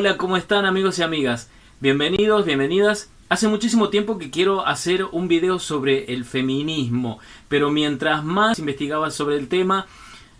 Hola, ¿cómo están amigos y amigas? Bienvenidos, bienvenidas. Hace muchísimo tiempo que quiero hacer un video sobre el feminismo, pero mientras más investigaba sobre el tema,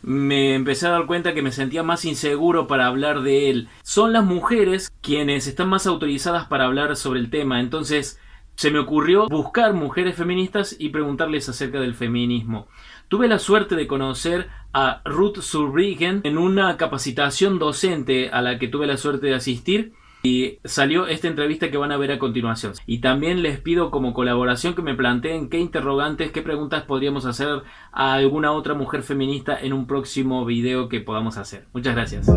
me empecé a dar cuenta que me sentía más inseguro para hablar de él. Son las mujeres quienes están más autorizadas para hablar sobre el tema, entonces se me ocurrió buscar mujeres feministas y preguntarles acerca del feminismo. Tuve la suerte de conocer a Ruth Surrigen en una capacitación docente a la que tuve la suerte de asistir y salió esta entrevista que van a ver a continuación. Y también les pido como colaboración que me planteen qué interrogantes, qué preguntas podríamos hacer a alguna otra mujer feminista en un próximo video que podamos hacer. Muchas gracias.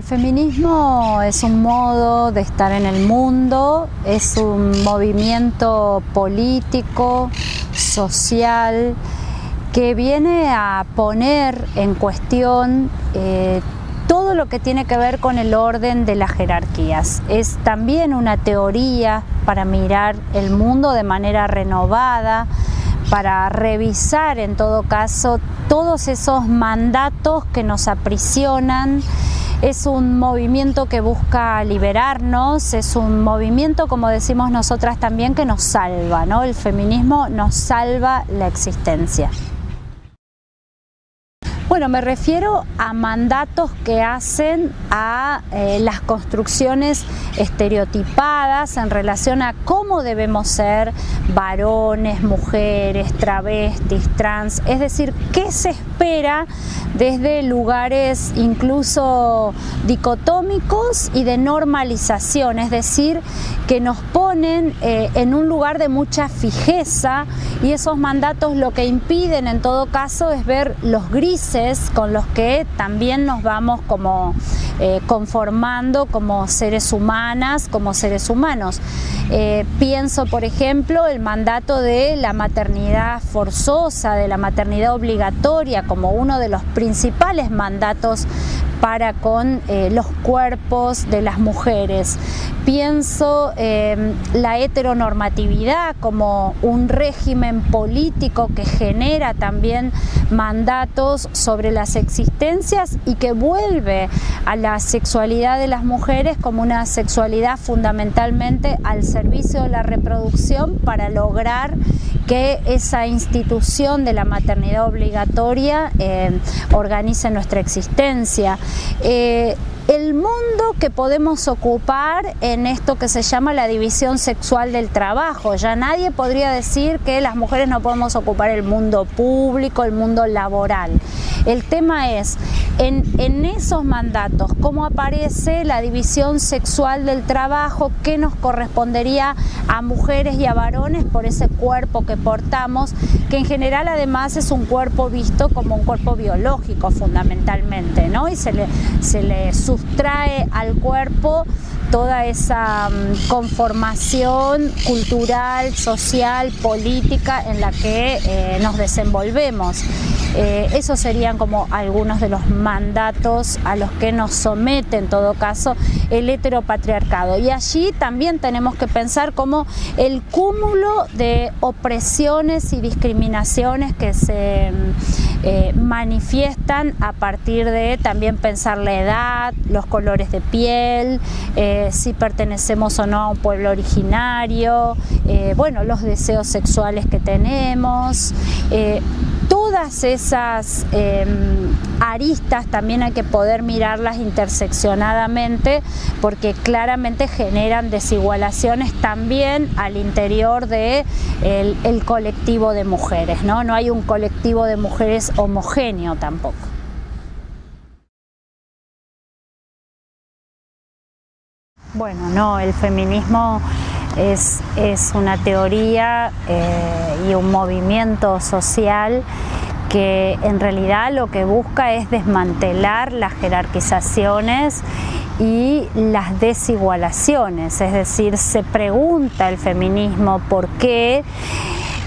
El feminismo es un modo de estar en el mundo, es un movimiento político, social, que viene a poner en cuestión eh, todo lo que tiene que ver con el orden de las jerarquías. Es también una teoría para mirar el mundo de manera renovada, para revisar en todo caso todos esos mandatos que nos aprisionan es un movimiento que busca liberarnos, es un movimiento, como decimos nosotras también, que nos salva, ¿no? El feminismo nos salva la existencia. Bueno, me refiero a mandatos que hacen a eh, las construcciones estereotipadas en relación a cómo debemos ser varones, mujeres, travestis, trans, es decir, qué se espera desde lugares incluso dicotómicos y de normalización, es decir, que nos ponen eh, en un lugar de mucha fijeza y esos mandatos lo que impiden en todo caso es ver los grises con los que también nos vamos como eh, conformando como seres humanas, como seres humanos. Eh, pienso, por ejemplo, el mandato de la maternidad forzosa, de la maternidad obligatoria, como uno de los principales mandatos para con eh, los cuerpos de las mujeres. Pienso eh, la heteronormatividad como un régimen político que genera también mandatos sobre las existencias y que vuelve a la sexualidad de las mujeres como una sexualidad fundamentalmente al servicio de la reproducción para lograr que esa institución de la maternidad obligatoria eh, organice nuestra existencia. Eh, el mundo que podemos ocupar en esto que se llama la división sexual del trabajo. Ya nadie podría decir que las mujeres no podemos ocupar el mundo público, el mundo laboral. El tema es, en, esos mandatos, cómo aparece la división sexual del trabajo, qué nos correspondería a mujeres y a varones por ese cuerpo que portamos, que en general además es un cuerpo visto como un cuerpo biológico fundamentalmente, ¿no? Y se le, se le sustrae al cuerpo toda esa mm, conformación cultural, social, política en la que eh, nos desenvolvemos. Eh, esos serían como algunos de los mandatos a los que nos somete en todo caso el heteropatriarcado. Y allí también tenemos que pensar como el cúmulo de opresiones y discriminaciones que se mm, eh, manifiestan a partir de también pensar la edad, los colores de piel, eh, si pertenecemos o no a un pueblo originario, bueno, los deseos sexuales que tenemos, todas esas em, aristas también hay que poder mirarlas interseccionadamente porque claramente generan desigualaciones también al interior del de el colectivo de mujeres, ¿no? no hay un colectivo de mujeres homogéneo tampoco. Bueno, no, el feminismo es, una teoría eh, y un movimiento social que en realidad lo que busca es desmantelar las jerarquizaciones y las desigualaciones, es decir, se pregunta el feminismo por qué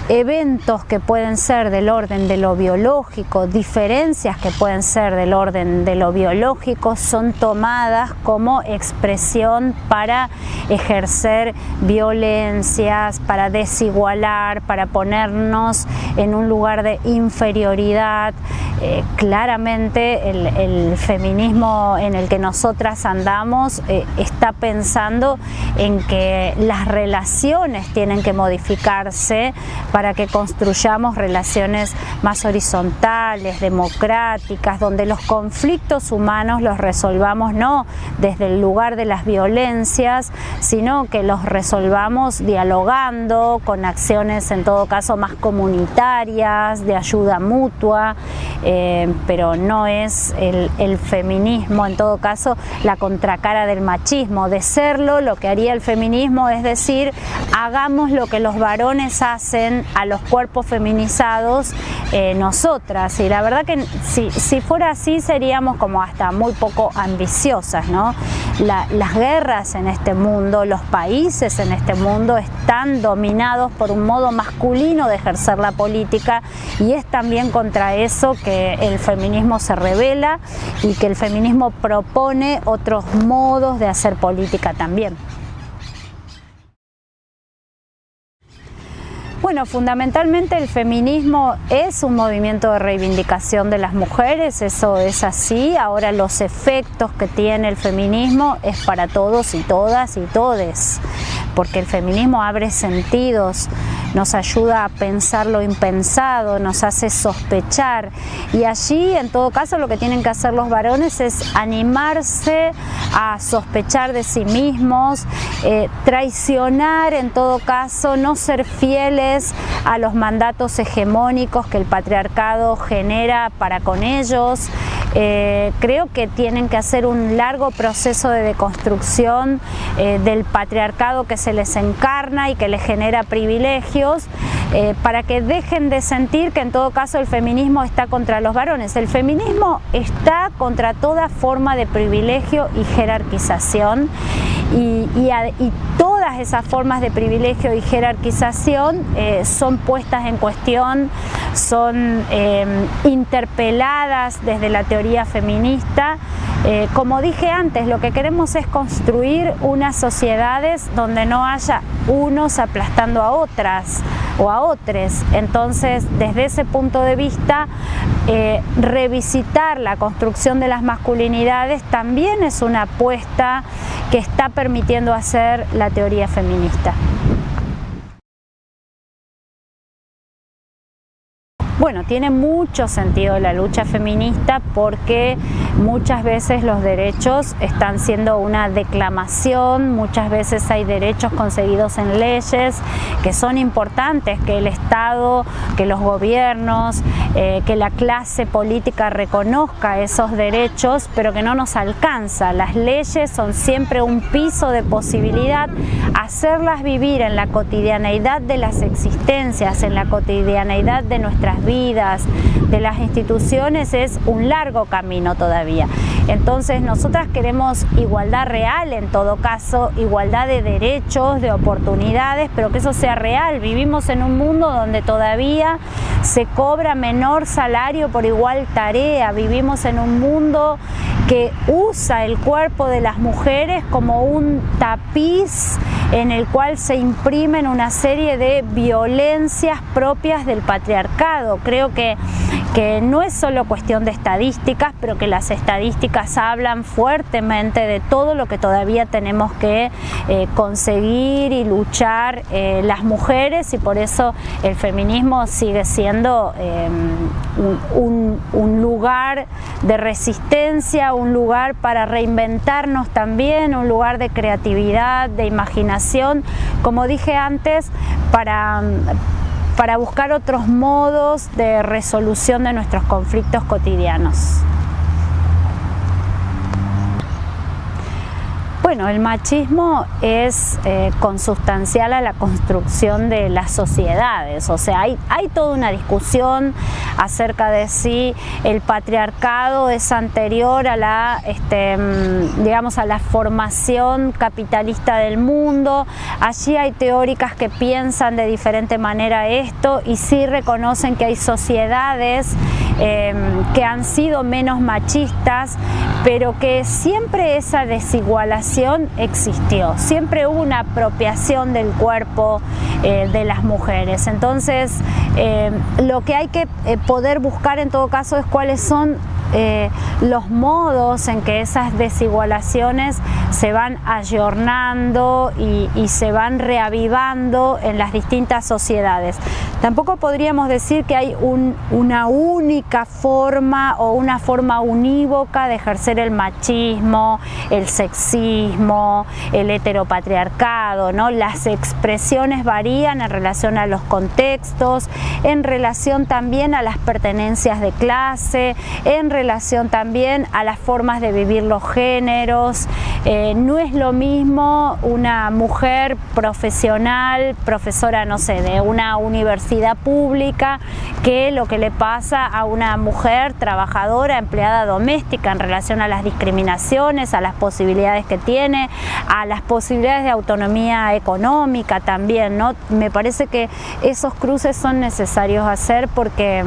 eventos que pueden ser del orden de lo biológico, diferencias que pueden ser del orden de lo biológico, son tomadas como expresión para ejercer violencias, para desigualar, para ponernos en un lugar de inferioridad. Eh, claramente el, feminismo en el que nosotras andamos eh, está pensando en que las relaciones tienen que modificarse para que construyamos relaciones más horizontales, democráticas, donde los conflictos humanos los resolvamos no desde el lugar de las violencias, sino que los resolvamos dialogando, con acciones en todo caso más comunitarias, de ayuda mutua, eh, pero no es el, el feminismo en todo caso la contracara del machismo. De serlo, lo que haría el feminismo es decir, hagamos lo que los varones hacen a los cuerpos feminizados eh, nosotras. Y la verdad que si, si, fuera así seríamos como hasta muy poco ambiciosas, ¿no? las guerras en este mundo, los países en este mundo están dominados por un modo masculino de ejercer la política y es también contra eso que el feminismo se revela y que el feminismo propone otros modos de hacer política también. Bueno, fundamentalmente el feminismo es un movimiento de reivindicación de las mujeres, eso es así. Ahora los efectos que tiene el feminismo es para todos y todas y todes, porque el feminismo abre sentidos, nos ayuda a pensar lo impensado, nos hace sospechar. Y allí en todo caso lo que tienen que hacer los varones es animarse a sospechar de sí mismos, eh, traicionar en todo caso, no ser fieles a los mandatos hegemónicos que el patriarcado genera para con ellos, eh, creo que tienen que hacer un largo proceso de deconstrucción eh, del patriarcado que se les encarna y que les genera privilegios eh, para que dejen de sentir que en todo caso el feminismo está contra los varones. El feminismo está contra toda forma de privilegio y jerarquización y, todas esas formas de privilegio y jerarquización son puestas en cuestión, son interpeladas desde la teoría feminista. Eh, como dije antes, lo que queremos es construir unas sociedades donde no haya unos aplastando a otras o a otros. Entonces, desde ese punto de vista, eh, revisitar la construcción de las masculinidades también es una apuesta que está permitiendo hacer la teoría feminista. Bueno, tiene mucho sentido la lucha feminista porque muchas veces los derechos están siendo una declamación, muchas veces hay derechos conseguidos en leyes que son importantes, que el Estado, que los gobiernos, eh, que la clase política reconozca esos derechos, pero que no nos alcanza. Las leyes son siempre un piso de posibilidad, hacerlas vivir en la cotidianeidad de las existencias, en la cotidianeidad de nuestras vidas, de las instituciones, es un largo camino todavía. Entonces nosotras queremos igualdad real en todo caso, igualdad de derechos, de oportunidades, pero que eso sea real. Vivimos en un mundo donde todavía se cobra menor salario por igual tarea, vivimos en un mundo que usa el cuerpo de las mujeres como un tapiz en el cual se imprimen una serie de violencias propias del patriarcado. Creo que, que no es solo cuestión de estadísticas, pero que las estadísticas hablan fuertemente de todo lo que todavía tenemos que eh, conseguir y luchar eh, las mujeres y por eso el feminismo sigue siendo em, un, un lugar de resistencia, un lugar para reinventarnos también, un lugar de creatividad, de imaginación, como dije antes, para, para buscar otros modos de resolución de nuestros conflictos cotidianos. Bueno, el machismo es eh, consustancial a la construcción de las sociedades, o sea, hay, hay toda una discusión acerca de si el patriarcado es anterior a la, este, mm, digamos, a la formación capitalista del mundo. Allí hay teóricas que piensan de diferente manera esto y sí reconocen que hay sociedades em, que han sido menos machistas, pero que siempre esa desigualación existió, siempre hubo una apropiación del cuerpo eh, de las mujeres. Entonces, eh, lo que hay que eh, poder buscar en todo caso es cuáles son eh, los modos en que esas desigualaciones se van ayornando y, se van reavivando en las distintas sociedades. Tampoco podríamos decir que hay una única forma o una forma unívoca de ejercer el machismo, el sexismo, el heteropatriarcado, ¿no? Las expresiones varían en relación a los contextos, en relación también a las pertenencias de clase, en relación también a las formas de vivir los géneros. Eh, no es lo mismo una mujer profesional, profesora, no sé, de una universidad pública, que lo que le pasa a una mujer trabajadora, empleada doméstica en relación a las discriminaciones, a las posibilidades que tiene, a las posibilidades de autonomía económica también, ¿no? Me parece que esos cruces son necesarios hacer porque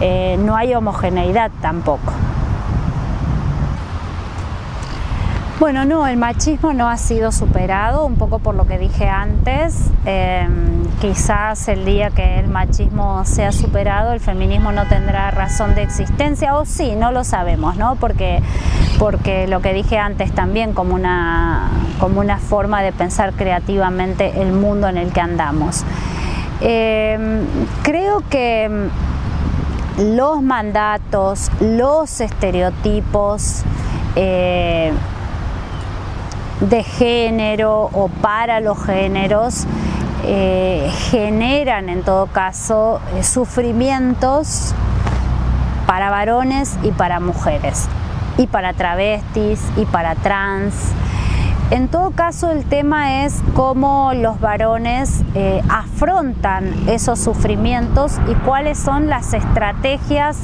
eh, no hay homogeneidad tampoco. Bueno, no, el machismo no ha sido superado, un poco por lo que dije antes. Em, quizás el día que el machismo sea superado, el feminismo no tendrá razón de existencia, o sí, no lo sabemos, ¿no? Porque, porque lo que dije antes también, como una, como una forma de pensar creativamente el mundo en el que andamos. Em, creo que los mandatos, los estereotipos eh, de género o para los géneros eh, generan en todo caso eh, sufrimientos para varones y para mujeres, y para travestis y para trans, en todo caso, el tema es cómo los varones eh, afrontan esos sufrimientos y cuáles son las estrategias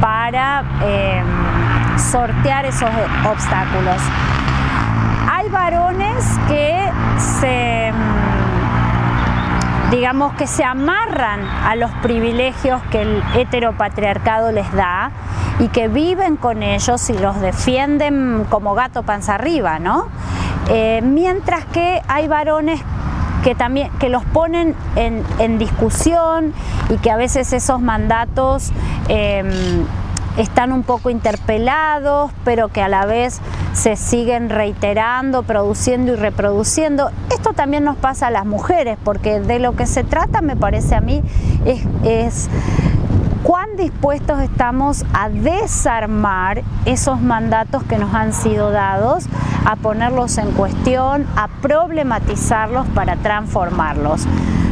para em, sortear esos obstáculos. Hay varones que se em, digamos que se amarran a los privilegios que el heteropatriarcado les da y que viven con ellos y los defienden como gato panza arriba, ¿no? Eh, mientras que hay varones que también que los ponen en, discusión y que a veces esos mandatos em, están un poco interpelados, pero que a la vez se siguen reiterando, produciendo y reproduciendo. Esto también nos pasa a las mujeres, porque de lo que se trata, me parece a mí, es cuán dispuestos estamos a desarmar esos mandatos que nos han sido dados, a ponerlos en cuestión, a problematizarlos para transformarlos.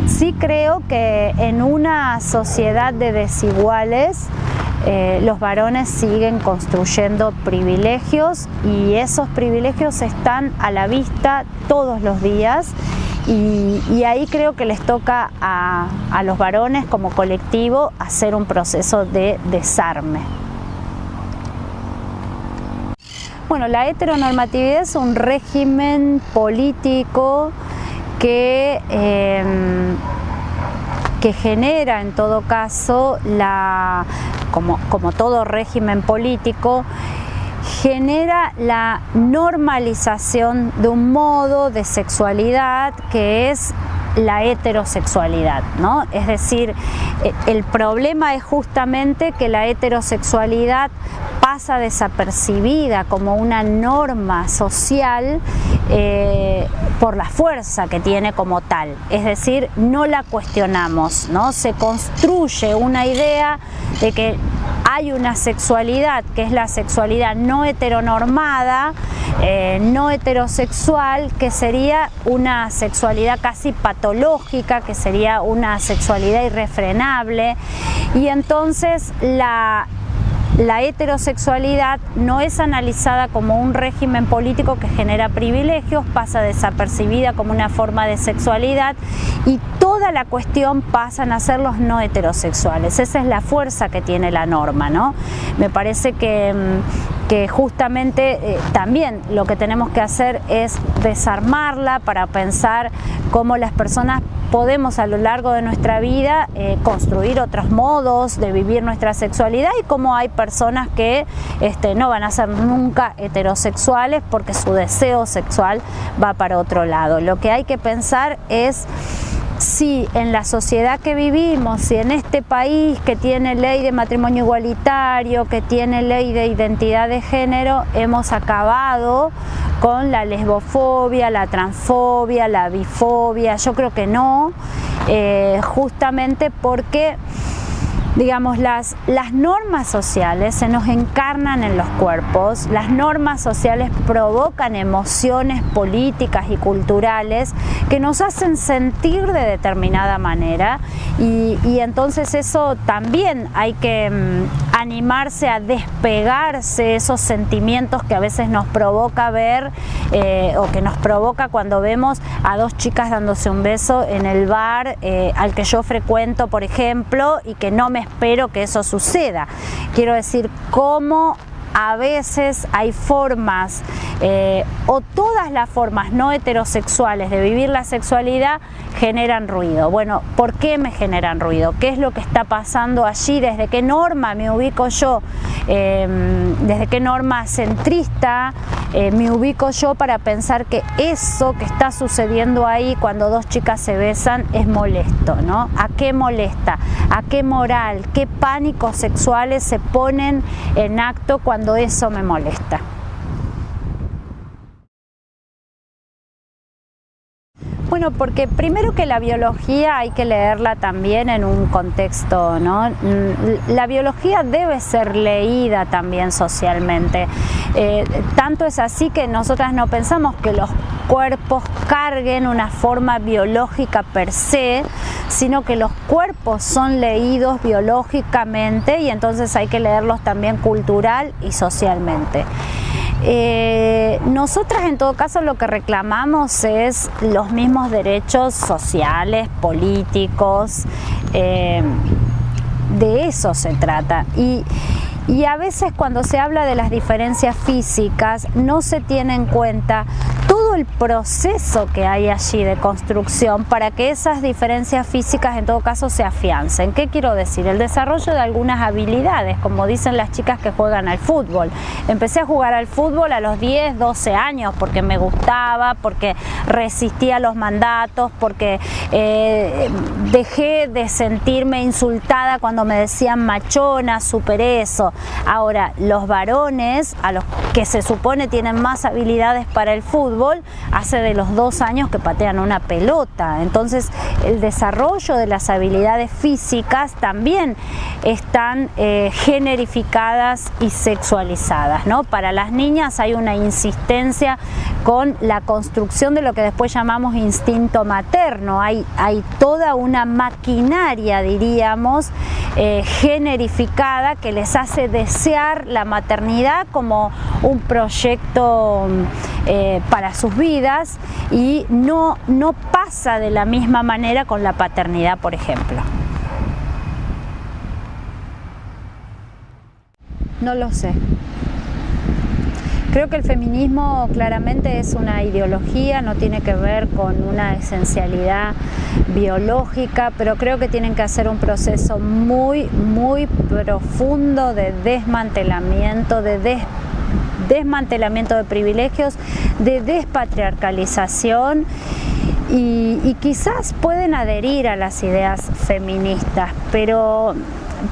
Sí creo que en una sociedad de desiguales, eh, los varones siguen construyendo privilegios y esos privilegios están a la vista todos los días y, ahí creo que les toca a, los varones como colectivo hacer un proceso de desarme. Bueno, la heteronormatividad es un régimen político que, em, que genera en todo caso, la, como, como todo régimen político, genera la normalización de un modo de sexualidad que es la heterosexualidad, ¿no? Es decir, e, el problema es justamente que la heterosexualidad pasa desapercibida como una norma social eh, por la fuerza que tiene como tal, es decir, no la cuestionamos, ¿no? Se construye una idea de que hay una sexualidad que es la sexualidad no heteronormada, eh, no heterosexual, que sería una sexualidad casi patológica, que sería una sexualidad irrefrenable y entonces la la heterosexualidad no es analizada como un régimen político que genera privilegios, pasa desapercibida como una forma de sexualidad y toda la cuestión pasan a ser los no heterosexuales. Esa es la fuerza que tiene la norma, ¿no? Me parece que, mm, que justamente eh, también lo que tenemos que hacer es desarmarla para pensar cómo las personas podemos a lo largo de nuestra vida eh, construir otros modos de vivir nuestra sexualidad y cómo hay personas que este, no van a ser nunca heterosexuales porque su deseo sexual va para otro lado. Lo que hay que pensar es si en la sociedad que vivimos, si en este país que tiene ley de matrimonio igualitario, que tiene ley de identidad de género, hemos acabado con la lesbofobia, la transfobia, la bifobia, yo creo que no, eh, justamente porque digamos, las, las normas sociales se nos encarnan en los cuerpos, las normas sociales provocan emociones políticas y culturales que nos hacen sentir de determinada manera y, entonces eso también hay que mm, animarse a despegarse esos sentimientos que a veces nos provoca ver eh, o que nos provoca cuando vemos a dos chicas dándose un beso en el bar eh, al que yo frecuento, por ejemplo, y que no me espero que eso suceda. Quiero decir, cómo a veces hay formas eh, o todas las formas no heterosexuales de vivir la sexualidad generan ruido. Bueno, ¿por qué me generan ruido? ¿Qué es lo que está pasando allí? ¿Desde qué norma me ubico yo? Em, ¿Desde qué norma centrista eh, me ubico yo para pensar que eso que está sucediendo ahí cuando dos chicas se besan es molesto? ¿no? ¿A qué molesta? ¿A qué moral? ¿Qué pánicos sexuales se ponen en acto cuando eso me molesta? Bueno, porque primero que la biología hay que leerla también en un contexto, ¿no? Mm, la biología debe ser leída también socialmente. Eh, tanto es así que nosotras no pensamos que los cuerpos carguen una forma biológica per se, sino que los cuerpos son leídos biológicamente y entonces hay que leerlos también cultural y socialmente. Eh, nosotras en todo caso lo que reclamamos es los mismos derechos sociales, políticos, eh, de eso se trata. Y, y a veces cuando se habla de las diferencias físicas no se tiene en cuenta el proceso que hay allí de construcción para que esas diferencias físicas en todo caso se afiancen. ¿Qué quiero decir? El desarrollo de algunas habilidades, como dicen las chicas que juegan al fútbol. Empecé a jugar al fútbol a los 10, 12 años porque me gustaba, porque resistía los mandatos, porque eh, dejé de sentirme insultada cuando me decían machona, super eso. Ahora, los varones, a los que se supone tienen más habilidades para el fútbol, hace de los dos años que patean una pelota. Entonces, el desarrollo de las habilidades físicas también están eh, generificadas y sexualizadas. ¿no? Para las niñas hay una insistencia con la construcción de lo que después llamamos instinto materno. Hay, hay toda una maquinaria, diríamos, eh, generificada que les hace desear la maternidad como un proyecto eh, para sus vidas y no, no pasa de la misma manera con la paternidad, por ejemplo. No lo sé. Creo que el feminismo claramente es una ideología, no tiene que ver con una esencialidad biológica, pero creo que tienen que hacer un proceso muy, muy profundo de desmantelamiento, de desmantelamiento de privilegios, de despatriarcalización y, quizás pueden adherir a las ideas feministas, pero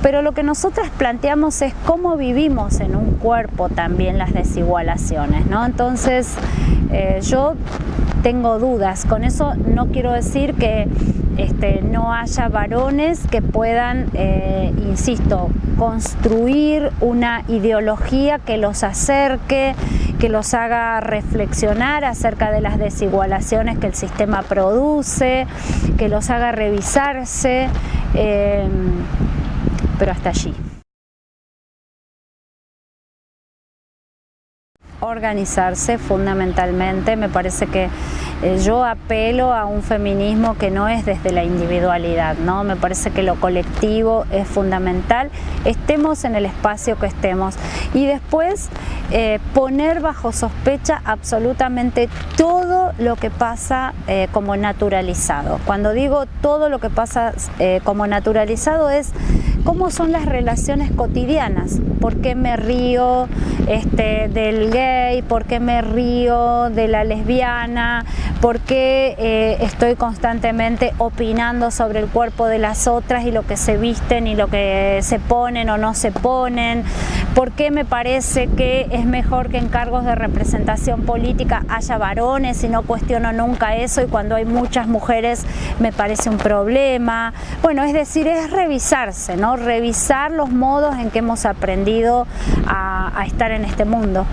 pero lo que nosotras planteamos es cómo vivimos en un cuerpo también las desigualaciones, ¿no? Entonces, eh, yo tengo dudas, con eso no quiero decir que este, no haya varones que puedan, eh, insisto, construir una ideología que los acerque, que los haga reflexionar acerca de las desigualaciones que el sistema produce, que los haga revisarse. Eh, pero hasta allí. organizarse fundamentalmente. Me parece que yo apelo a un feminismo que no es desde la individualidad, ¿no? Me parece que lo colectivo es fundamental, estemos en el espacio que estemos. Y después eh, poner bajo sospecha absolutamente todo lo que pasa eh, como naturalizado. Cuando digo todo lo que pasa como naturalizado es cómo son las relaciones cotidianas, por qué me río este, del gay, por qué me río de la lesbiana, por qué eh, estoy constantemente opinando sobre el cuerpo de las otras y lo que se visten y lo que se ponen o no se ponen, por qué me parece que es mejor que en cargos de representación política haya varones y no cuestiono nunca eso y cuando hay muchas mujeres me parece un problema. Bueno, es decir, es revisarse, ¿no? Revisar los modos en que hemos aprendido a, a estar en este mundo.